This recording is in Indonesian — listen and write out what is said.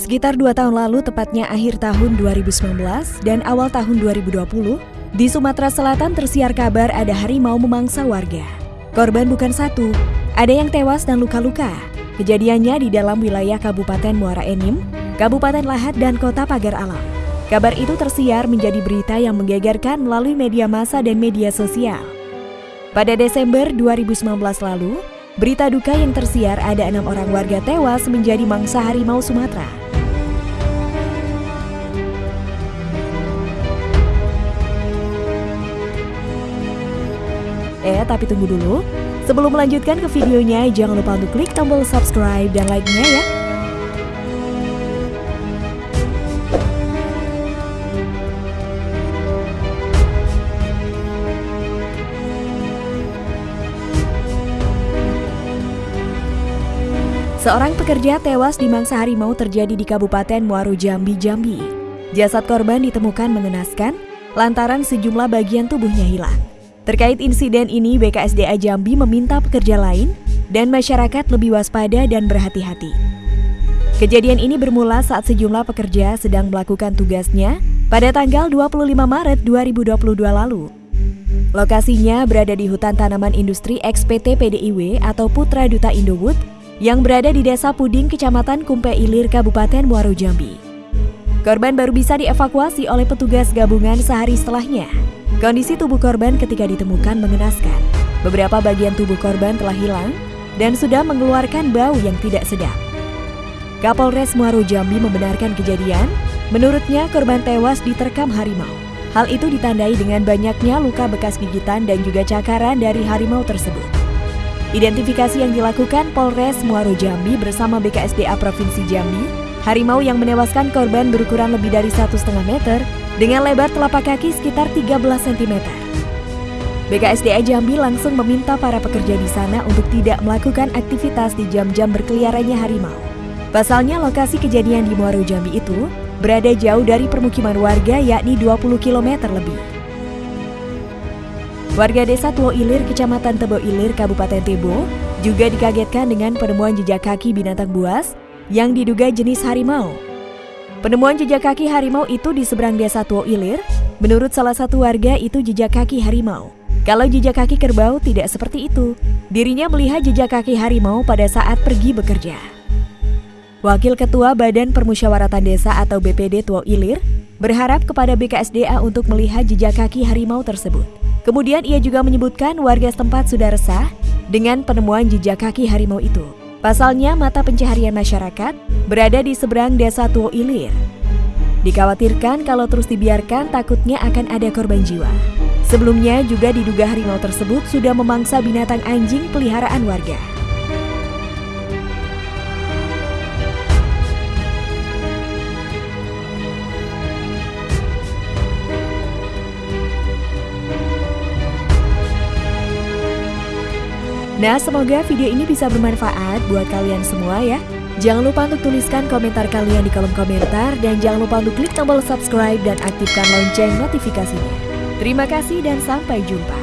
Sekitar dua tahun lalu, tepatnya akhir tahun 2019 dan awal tahun 2020, di Sumatera Selatan tersiar kabar ada harimau memangsa warga. Korban bukan satu, ada yang tewas dan luka-luka. Kejadiannya di dalam wilayah Kabupaten Muara Enim, Kabupaten Lahat, dan Kota Pagar Alam. Kabar itu tersiar menjadi berita yang menggegerkan melalui media massa dan media sosial. Pada Desember 2019 lalu, berita duka yang tersiar ada enam orang warga tewas menjadi mangsa harimau Sumatera. Eh, tapi tunggu dulu. Sebelum melanjutkan ke videonya, jangan lupa untuk klik tombol subscribe dan like-nya ya. Seorang pekerja tewas di mangsa harimau terjadi di Kabupaten Muaru Jambi, Jambi. Jasad korban ditemukan mengenaskan lantaran sejumlah bagian tubuhnya hilang. Terkait insiden ini, BKSDA Jambi meminta pekerja lain dan masyarakat lebih waspada dan berhati-hati. Kejadian ini bermula saat sejumlah pekerja sedang melakukan tugasnya pada tanggal 25 Maret 2022 lalu. Lokasinya berada di hutan tanaman industri XPT PDIW atau Putra Duta Indowood yang berada di Desa Puding, Kecamatan Kumpe Ilir, Kabupaten Muaro Jambi. Korban baru bisa dievakuasi oleh petugas gabungan sehari setelahnya. Kondisi tubuh korban ketika ditemukan mengenaskan. Beberapa bagian tubuh korban telah hilang dan sudah mengeluarkan bau yang tidak sedap. Kapolres Muaro Jambi membenarkan kejadian. Menurutnya korban tewas diterkam harimau. Hal itu ditandai dengan banyaknya luka bekas gigitan dan juga cakaran dari harimau tersebut. Identifikasi yang dilakukan Polres Muaro Jambi bersama BKSDA Provinsi Jambi, harimau yang menewaskan korban berukuran lebih dari 1,5 meter dengan lebar telapak kaki sekitar 13 cm. BKSDA Jambi langsung meminta para pekerja di sana untuk tidak melakukan aktivitas di jam-jam berkeliarannya harimau. Pasalnya lokasi kejadian di Muaro Jambi itu berada jauh dari permukiman warga yakni 20 km lebih. Warga desa Tuo Ilir, Kecamatan Tebo Ilir, Kabupaten Tebo, juga dikagetkan dengan penemuan jejak kaki binatang buas yang diduga jenis harimau Penemuan jejak kaki harimau itu di seberang desa Tuo Ilir. Menurut salah satu warga itu jejak kaki harimau. Kalau jejak kaki kerbau tidak seperti itu. Dirinya melihat jejak kaki harimau pada saat pergi bekerja. Wakil Ketua Badan Permusyawaratan Desa atau BPD Tuo Ilir berharap kepada BKSDA untuk melihat jejak kaki harimau tersebut. Kemudian ia juga menyebutkan warga setempat sudah resah dengan penemuan jejak kaki harimau itu. Pasalnya mata pencaharian masyarakat berada di seberang desa Tuo Ilir. Dikhawatirkan kalau terus dibiarkan takutnya akan ada korban jiwa. Sebelumnya juga diduga harimau tersebut sudah memangsa binatang anjing peliharaan warga. Nah, semoga video ini bisa bermanfaat buat kalian semua ya. Jangan lupa untuk tuliskan komentar kalian di kolom komentar dan jangan lupa untuk klik tombol subscribe dan aktifkan lonceng notifikasinya. Terima kasih dan sampai jumpa.